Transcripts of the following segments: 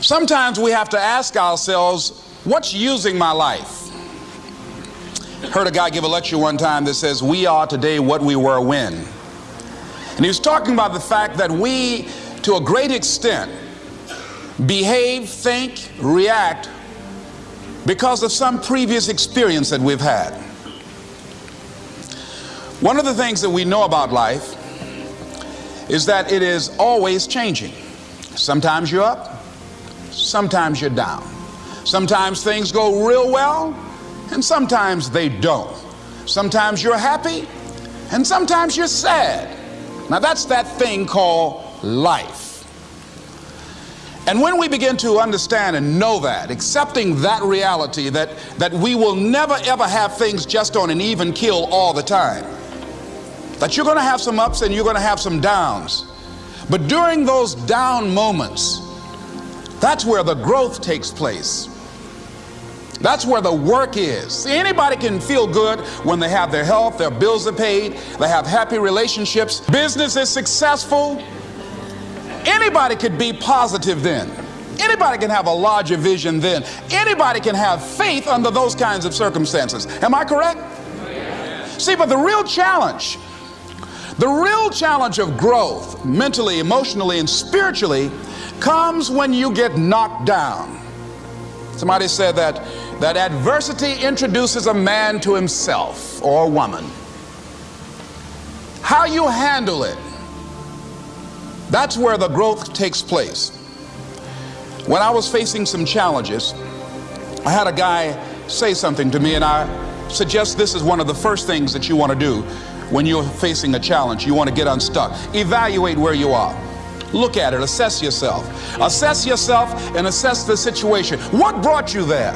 Sometimes we have to ask ourselves, what's using my life? Heard a guy give a lecture one time that says, We are today what we were when. And he was talking about the fact that we, to a great extent, behave, think, react because of some previous experience that we've had. One of the things that we know about life is that it is always changing. Sometimes you're up, sometimes you're down. Sometimes things go real well, and sometimes they don't. Sometimes you're happy, and sometimes you're sad. Now, that's that thing called life. And when we begin to understand and know that, accepting that reality that, that we will never ever have things just on an even kill all the time, that you're going to have some ups and you're going to have some downs. But during those down moments, that's where the growth takes place. That's where the work is. See, anybody can feel good when they have their health, their bills are paid, they have happy relationships, business is successful. Anybody could be positive then. Anybody can have a larger vision then. Anybody can have faith under those kinds of circumstances. Am I correct? See, but the real challenge, the real challenge of growth, mentally, emotionally, and spiritually, comes when you get knocked down. Somebody said that that adversity introduces a man to himself or a woman. How you handle it, that's where the growth takes place. When I was facing some challenges, I had a guy say something to me, and I suggest this is one of the first things that you want to do when you're facing a challenge. You want to get unstuck. Evaluate where you are. Look at it, assess yourself. Assess yourself and assess the situation. What brought you there?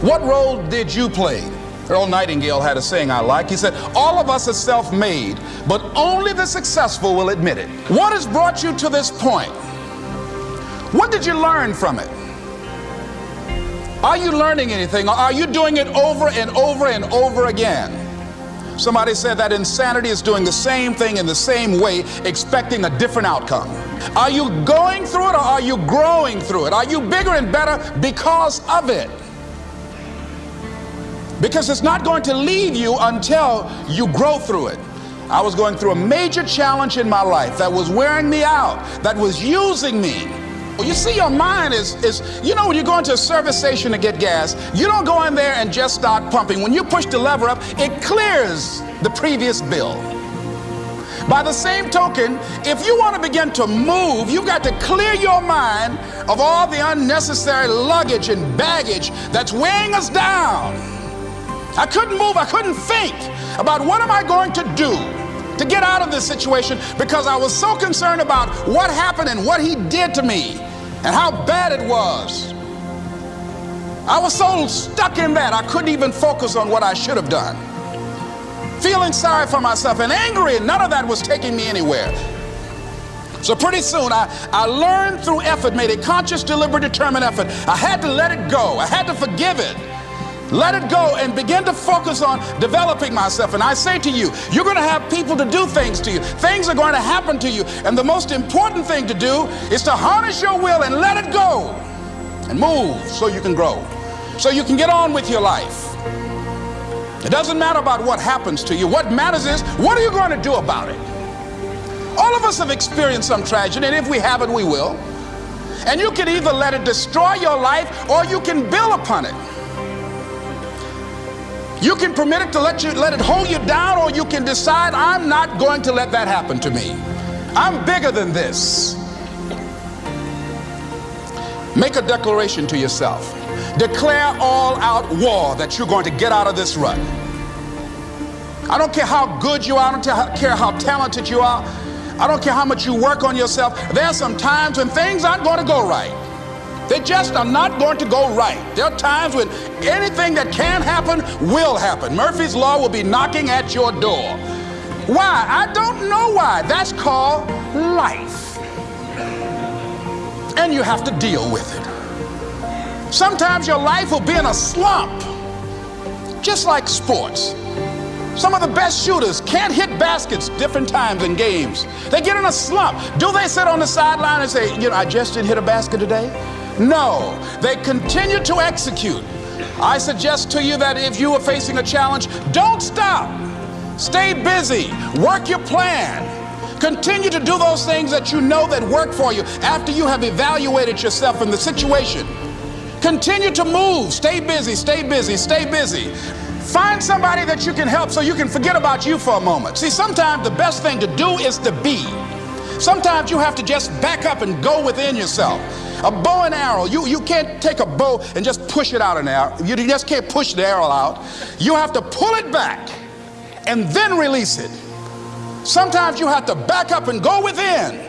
What role did you play? Earl Nightingale had a saying I like. He said, All of us are self made, but only the successful will admit it. What has brought you to this point? What did you learn from it? Are you learning anything? Or are you doing it over and over and over again? Somebody said that insanity is doing the same thing in the same way, expecting a different outcome. Are you going through it or are you growing through it? Are you bigger and better because of it? Because it's not going to leave you until you grow through it. I was going through a major challenge in my life that was wearing me out, that was using me. You see, your mind is, is, you know, when you go into a service station to get gas, you don't go in there and just start pumping. When you push the lever up, it clears the previous bill. By the same token, if you want to begin to move, you've got to clear your mind of all the unnecessary luggage and baggage that's weighing us down. I couldn't move, I couldn't think about what am I going to do to get out of this situation because I was so concerned about what happened and what he did to me and how bad it was. I was so stuck in that I couldn't even focus on what I should have done. Feeling sorry for myself and angry, and none of that was taking me anywhere. So pretty soon I, I learned through effort, made a conscious, deliberate, determined effort. I had to let it go. I had to forgive it. Let it go and begin to focus on developing myself. And I say to you, you're going to have people to do things to you. Things are going to happen to you. And the most important thing to do is to harness your will and let it go and move so you can grow, so you can get on with your life. It doesn't matter about what happens to you. What matters is, what are you going to do about it? All of us have experienced some tragedy, and if we haven't, we will. And you can either let it destroy your life or you can build upon it. You can permit it to let you let it hold you down, or you can decide I'm not going to let that happen to me. I'm bigger than this. Make a declaration to yourself. Declare all out war that you're going to get out of this rut. I don't care how good you are, I don't care how talented you are, I don't care how much you work on yourself. There are some times when things aren't going to go right. They just are not going to go right. There are times when anything that can happen will happen. Murphy's Law will be knocking at your door. Why? I don't know why. That's called life. And you have to deal with it. Sometimes your life will be in a slump, just like sports. Some of the best shooters can't hit baskets different times in games. They get in a slump. Do they sit on the sideline and say, you know, I just didn't hit a basket today? No, they continue to execute. I suggest to you that if you are facing a challenge, don't stop. Stay busy. Work your plan. Continue to do those things that you know that work for you after you have evaluated yourself in the situation. Continue to move. Stay busy, stay busy, stay busy. Find somebody that you can help so you can forget about you for a moment. See, sometimes the best thing to do is to be. Sometimes you have to just back up and go within yourself. A bow and arrow, you, you can't take a bow and just push it out an arrow. You just can't push the arrow out. You have to pull it back and then release it. Sometimes you have to back up and go within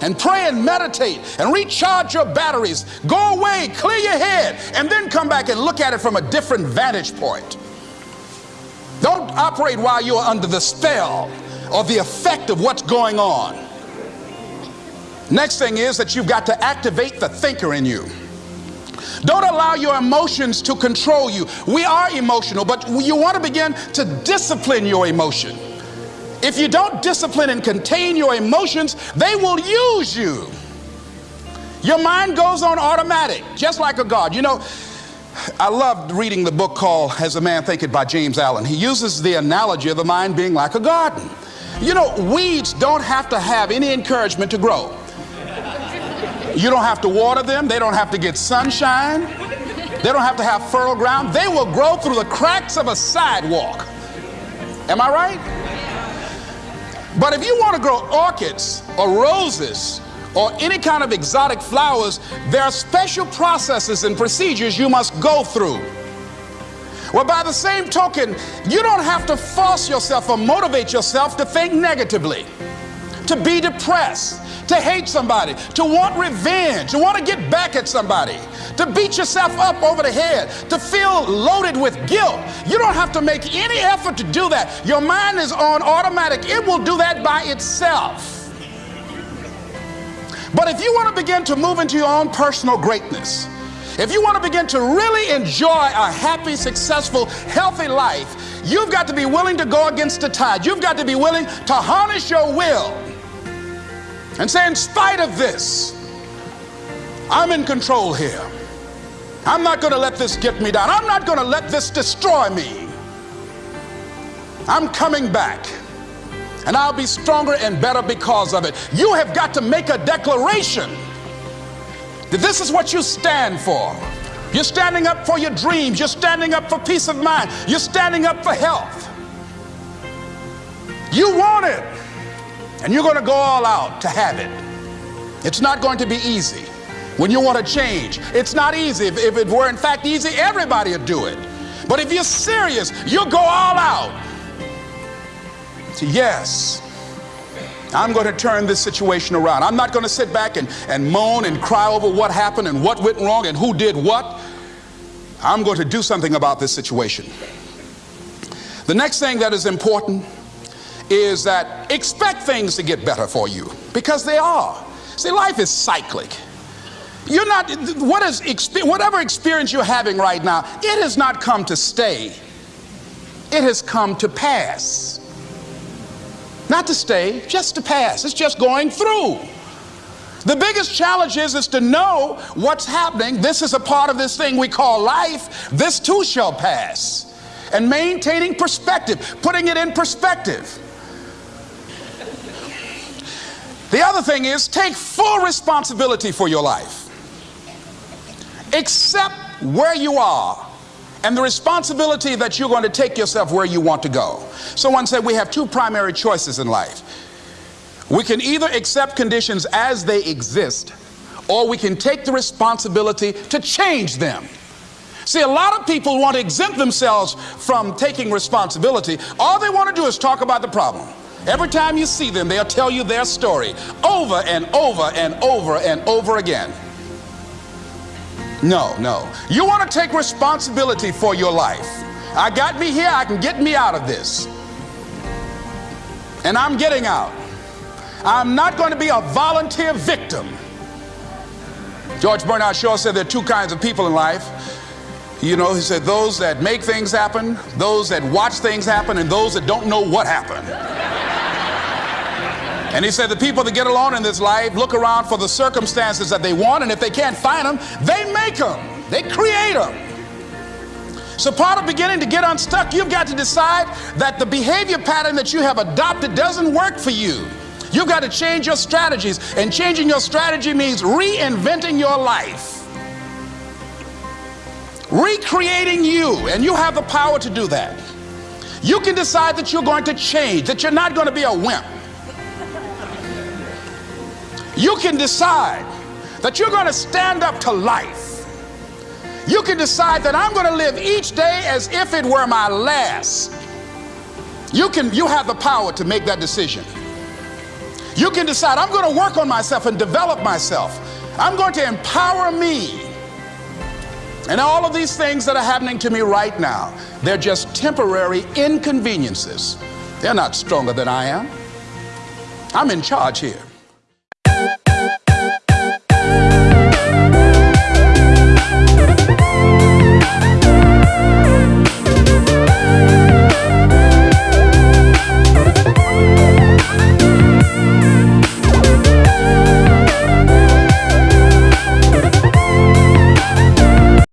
and pray and meditate and recharge your batteries. Go away, clear your head, and then come back and look at it from a different vantage point. Don't operate while you're under the spell or the effect of what's going on. Next thing is that you've got to activate the thinker in you. Don't allow your emotions to control you. We are emotional, but you want to begin to discipline your emotion. If you don't discipline and contain your emotions, they will use you. Your mind goes on automatic, just like a God. You know, I loved reading the book called As a Man Thinketh by James Allen. He uses the analogy of the mind being like a garden. You know, weeds don't have to have any encouragement to grow. You don't have to water them, they don't have to get sunshine, they don't have to have fertile ground. They will grow through the cracks of a sidewalk. Am I right? But if you want to grow orchids or roses or any kind of exotic flowers, there are special processes and procedures you must go through. Well, by the same token, you don't have to force yourself or motivate yourself to think negatively, to be depressed, to hate somebody, to want revenge, to want to get back at somebody, to beat yourself up over the head, to feel loaded with guilt. You don't have to make any effort to do that. Your mind is on automatic, it will do that by itself. But if you want to begin to move into your own personal greatness, if you want to begin to really enjoy a happy, successful, healthy life, you've got to be willing to go against the tide. You've got to be willing to harness your will and say, in spite of this, I'm in control here. I'm not going to let this get me down. I'm not going to let this destroy me. I'm coming back. And I'll be stronger and better because of it. You have got to make a declaration that this is what you stand for. You're standing up for your dreams. You're standing up for peace of mind. You're standing up for health. You want it. And you're going to go all out to have it. It's not going to be easy. When you want to change, it's not easy. If, if it were in fact easy, everybody would do it. But if you're serious, you'll go all out. So yes, I'm going to turn this situation around. I'm not going to sit back and, and moan and cry over what happened and what went wrong and who did what. I'm going to do something about this situation. The next thing that is important is that expect things to get better for you because they are. See, life is cyclic. You're not, what is, whatever experience you're having right now, it has not come to stay. It has come to pass. Not to stay, just to pass. It's just going through. The biggest challenge is, is to know what's happening. This is a part of this thing we call life. This too shall pass. And maintaining perspective, putting it in perspective. The other thing is take full responsibility for your life. Accept where you are and the responsibility that you're going to take yourself where you want to go. Someone said we have two primary choices in life. We can either accept conditions as they exist or we can take the responsibility to change them. See, a lot of people want to exempt themselves from taking responsibility. All they want to do is talk about the problem. Every time you see them, they'll tell you their story over and over and over and over again. No, no. You want to take responsibility for your life. I got me here, I can get me out of this. And I'm getting out. I'm not going to be a volunteer victim. George Bernard Shaw said there are two kinds of people in life. You know, he said those that make things happen, those that watch things happen, and those that don't know what happened. And he said the people that get along in this life look around for the circumstances that they want, and if they can't find them, they make them, they create them. So, part of beginning to get unstuck, you've got to decide that the behavior pattern that you have adopted doesn't work for you. You've got to change your strategies, and changing your strategy means reinventing your life, recreating you, and you have the power to do that. You can decide that you're going to change, that you're not going to be a wimp. You can decide that you're going to stand up to life. You can decide that I'm going to live each day as if it were my last. You can you have the power to make that decision. You can decide I'm going to work on myself and develop myself. I'm going to empower me. And all of these things that are happening to me right now, they're just temporary inconveniences. They're not stronger than I am. I'm in charge here.